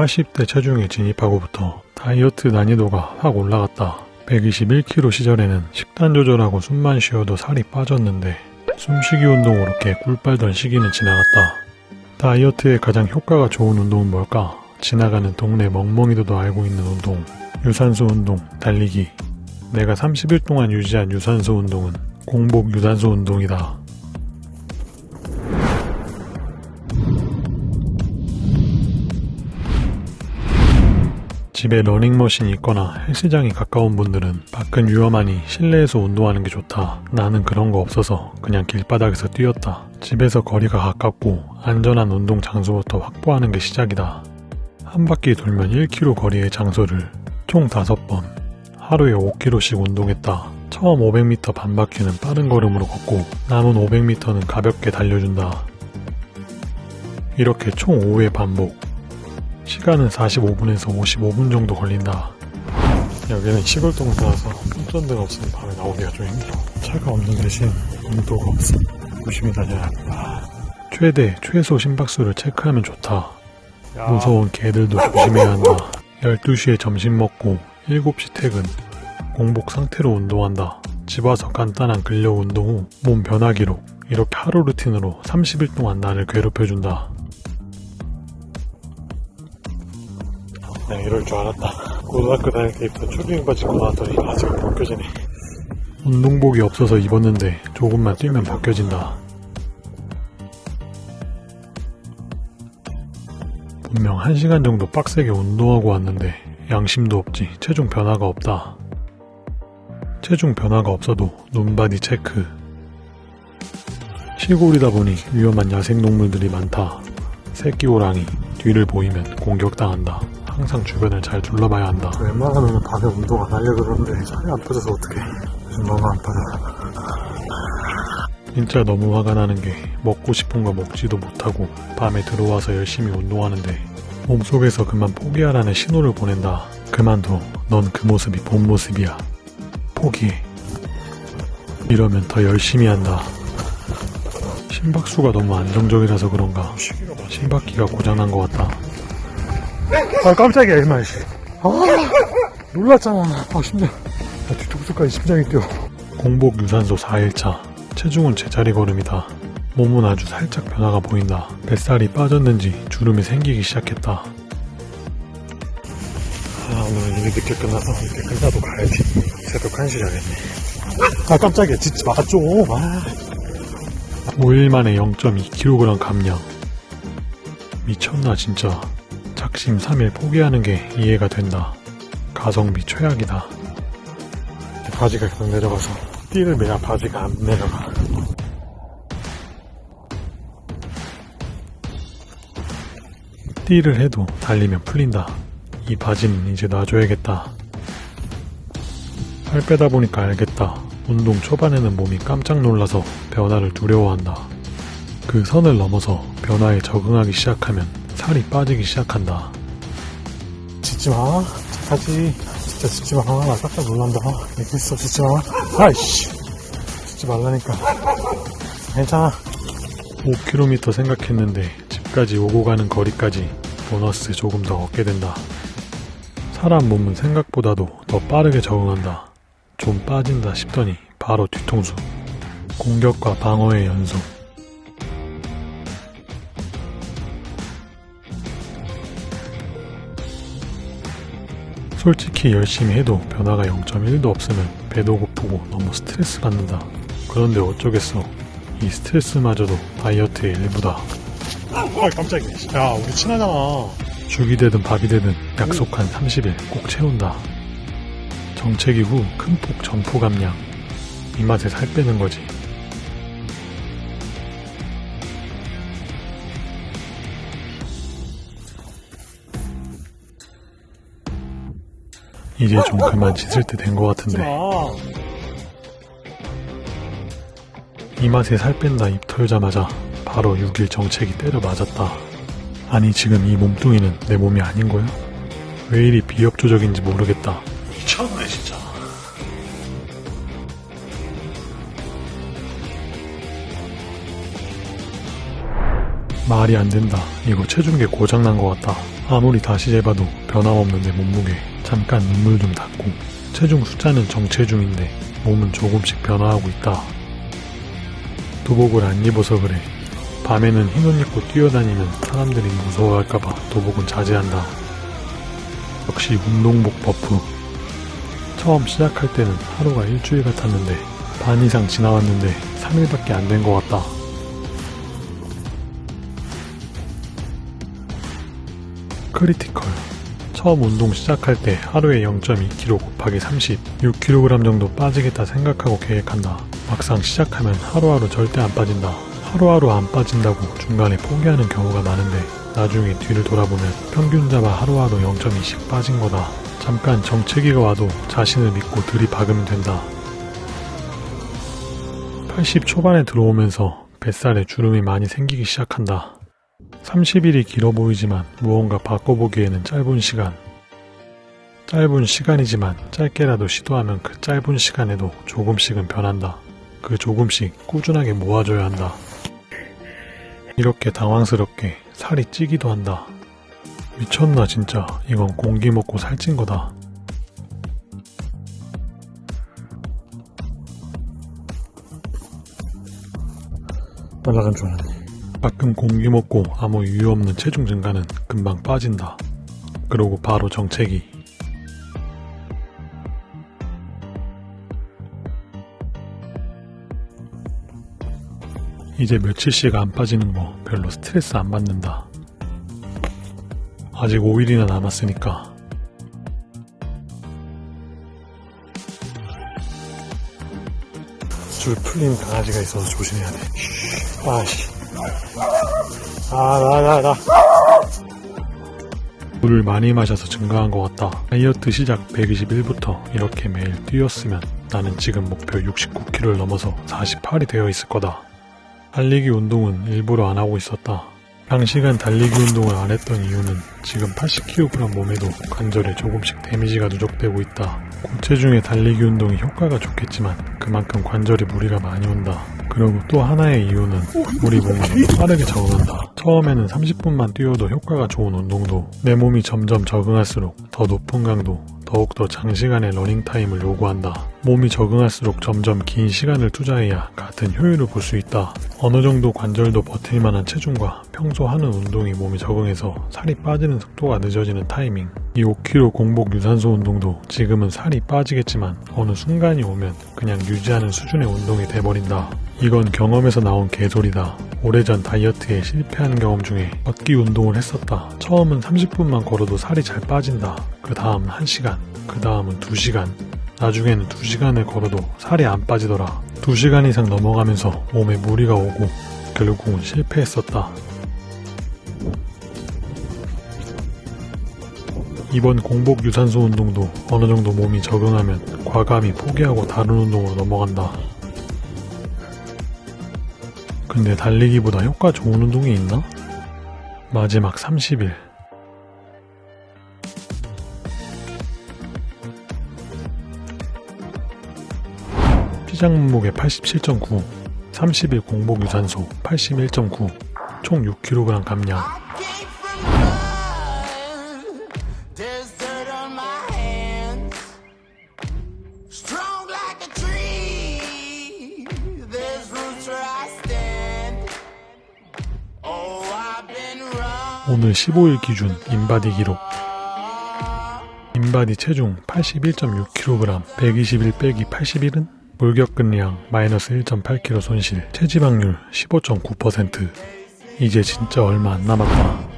80대 체중에 진입하고부터 다이어트 난이도가 확 올라갔다. 121kg 시절에는 식단 조절하고 숨만 쉬어도 살이 빠졌는데 숨쉬기 운동으로 개 꿀빨던 시기는 지나갔다. 다이어트에 가장 효과가 좋은 운동은 뭘까? 지나가는 동네 멍멍이들도 알고 있는 운동. 유산소 운동, 달리기. 내가 30일 동안 유지한 유산소 운동은 공복 유산소 운동이다. 집에 러닝머신이 있거나 헬스장이 가까운 분들은 밖은 위험하니 실내에서 운동하는 게 좋다. 나는 그런 거 없어서 그냥 길바닥에서 뛰었다. 집에서 거리가 가깝고 안전한 운동 장소부터 확보하는 게 시작이다. 한 바퀴 돌면 1km 거리의 장소를 총 5번, 하루에 5km씩 운동했다. 처음 500m 반 바퀴는 빠른 걸음으로 걷고 남은 500m는 가볍게 달려준다. 이렇게 총 5회 반복. 시간은 45분에서 55분 정도 걸린다. 여기는 시골 동네라서 운전대가 없으니 밤에 나오기가 좀 힘들어. 차가 없는 대신 온도가 없어. 조심히 다녀야 합니다. 최대, 최소 심박수를 체크하면 좋다. 무서운 개들도 조심해야 한다. 12시에 점심 먹고 7시 퇴근. 공복 상태로 운동한다. 집 와서 간단한 근력 운동 후 몸 변화 기록. 이렇게 하루 루틴으로 30일 동안 나를 괴롭혀준다. 네, 이럴 줄 알았다. 고등학교 다닐 때 입던 초딩 바지 입고 나왔더니 바지가 벗겨지네. 운동복이 없어서 입었는데 조금만 뛰면 벗겨진다. 분명 1시간 정도 빡세게 운동하고 왔는데 양심도 없지 체중 변화가 없다. 체중 변화가 없어도 눈바디 체크. 시골이다 보니 위험한 야생동물들이 많다. 새끼 호랑이 뒤를 보이면 공격당한다. 항상 주변을 잘 둘러봐야 한다. 웬만하면 밤에 운동 안 하려고 그러는데 살이 안 빠져서 어떡해. 요즘 너무 안 빠져. 진짜 너무 화가 나는 게 먹고 싶은 거 먹지도 못하고 밤에 들어와서 열심히 운동하는데 몸속에서 그만 포기하라는 신호를 보낸다. 그만둬. 넌 그 모습이 본 모습이야. 포기해. 이러면 더 열심히 한다. 심박수가 너무 안정적이라서 그런가 심박기가 고장난 것 같다. 아 깜짝이야 이마 씨. 아 놀랐잖아. 아 심장. 아, 뒤통수까지 심장이 뛰어. 공복 유산소 4일차. 체중은 제자리 걸음이다. 몸은 아주 살짝 변화가 보인다. 뱃살이 빠졌는지 주름이 생기기 시작했다. 아 오늘은 이미 늦게 끝나서 이렇게 끝나도 가야지. 새벽 1시 자겠네. 아 깜짝이야 짖지 마 좀. 아. 5일 만에 0.2kg 감량. 미쳤나 진짜. 작심 3일 포기하는 게 이해가 된다. 가성비 최악이다. 바지가 계속 내려가서 띠를 매야 바지가 안 내려가. 띠를 해도 달리면 풀린다. 이 바지는 이제 놔줘야겠다. 살 빼다 보니까 알겠다. 운동 초반에는 몸이 깜짝 놀라서 변화를 두려워한다. 그 선을 넘어서 변화에 적응하기 시작하면 살이 빠지기 시작한다. 짖지 마. 착하지. 진짜 짖지 마. 나 깜짝 놀란다. 알겠어. 짖지 마. 아이씨. 짖지 말라니까. 괜찮아. 5km 생각했는데 집까지 오고 가는 거리까지 보너스 조금 더 얻게 된다. 사람 몸은 생각보다도 더 빠르게 적응한다. 좀 빠진다 싶더니 바로 뒤통수. 공격과 방어의 연속. 솔직히 열심히 해도 변화가 0.1도 없으면 배도 고프고 너무 스트레스 받는다. 그런데 어쩌겠어. 이 스트레스마저도 다이어트의 일부다. 아 깜짝이야. 야 우리 친하잖아. 죽이 되든 밥이 되든 약속한 30일 꼭 채운다. 정체기 후 큰 폭 점포 감량. 이 맛에 살 빼는 거지. 이제 좀 그만 짖을 때 된 것 같은데. 이 맛에 살 뺀다 입 털자마자 바로 6일 정책이 때려 맞았다. 아니 지금 이 몸뚱이는 내 몸이 아닌 거야? 왜 이리 비협조적인지 모르겠다. 미쳤네 진짜. 말이 안 된다. 이거 체중계 고장난 것 같다. 아무리 다시 재봐도 변함없는 내 몸무게. 잠깐 눈물 좀 닦고. 체중 숫자는 정체중인데 몸은 조금씩 변화하고 있다. 도복을 안 입어서 그래. 밤에는 흰 옷 입고 뛰어다니면 사람들이 무서워할까봐 도복은 자제한다. 역시 운동복 buff. 처음 시작할 때는 하루가 일주일 같았는데 반 이상 지나왔는데 3일밖에 안 된 것 같다. Critical. 처음 운동 시작할 때 하루에 0.2kg 곱하기 30, 6kg 정도 빠지겠다 생각하고 계획한다. 막상 시작하면 하루하루 절대 안 빠진다. 하루하루 안 빠진다고 중간에 포기하는 경우가 많은데 나중에 뒤를 돌아보면 평균 잡아 하루하루 0.2씩 빠진 거다. 잠깐 정체기가 와도 자신을 믿고 들이박으면 된다. 80 초반에 들어오면서 뱃살에 주름이 많이 생기기 시작한다. 30일이 길어 보이지만 무언가 바꿔보기에는 짧은 시간. 짧은 시간이지만 짧게라도 시도하면 그 짧은 시간에도 조금씩은 변한다. 그 조금씩 꾸준하게 모아줘야 한다. 이렇게 당황스럽게 살이 찌기도 한다. 미쳤나 진짜 이건 공기 먹고 살찐 거다. 빨라간 줄 알았네. 가끔 공기 먹고 아무 이유 없는 체중 증가는 금방 빠진다. 그러고 바로 정체기. 이제 며칠씩 안 빠지는 거 별로 스트레스 안 받는다. 아직 5일이나 남았으니까. 줄 풀린 강아지가 있어서 조심해야 돼. 아씨. 아, 나. 물을 많이 마셔서 증가한 것 같다. 다이어트 시작 121부터 이렇게 매일 뛰었으면 나는 지금 목표 69kg를 넘어서 48이 되어 있을 거다. 달리기 운동은 일부러 안 하고 있었다. 장시간 달리기 운동을 안 했던 이유는 지금 80kg 몸에도 관절에 조금씩 데미지가 누적되고 있다. 고체중의 달리기 운동이 효과가 좋겠지만 그만큼 관절에 무리가 많이 온다. 그리고 또 하나의 이유는 우리 몸이 빠르게 적응한다. 처음에는 30분만 뛰어도 효과가 좋은 운동도 내 몸이 점점 적응할수록 더 높은 강도, 더욱더 장시간의 러닝타임을 요구한다. 몸이 적응할수록 점점 긴 시간을 투자해야 같은 효율을 볼 수 있다. 어느 정도 관절도 버틸 만한 체중과 평소 하는 운동이 몸이 적응해서 살이 빠지는 속도가 늦어지는 타이밍. 이 5kg 공복 유산소 운동도 지금은 살이 빠지겠지만 어느 순간이 오면 그냥 유지하는 수준의 운동이 돼버린다. 이건 경험에서 나온 개소리다. 오래전 다이어트에 실패한 경험 중에 걷기 운동을 했었다. 처음은 30분만 걸어도 살이 잘 빠진다. 그 다음 1시간, 그 다음은 2시간, 나중에는 2시간을 걸어도 살이 안 빠지더라. 2시간 이상 넘어가면서 몸에 무리가 오고 결국은 실패했었다. 이번 공복 유산소 운동도 어느 정도 몸이 적응하면 과감히 포기하고 다른 운동으로 넘어간다. 근데 달리기보다 효과 좋은 운동이 있나? 마지막 30일. 시장 몸무게 87.9, 30일 공복 유산소 81.9, 총 6kg 감량. Oh. 오늘 15일 기준 인바디 기록. 인바디 체중 81.6kg, 121 빼기 81은 골격근량 마이너스 1.8kg 손실, 체지방률 15.9%. 이제 진짜 얼마 안 남았다.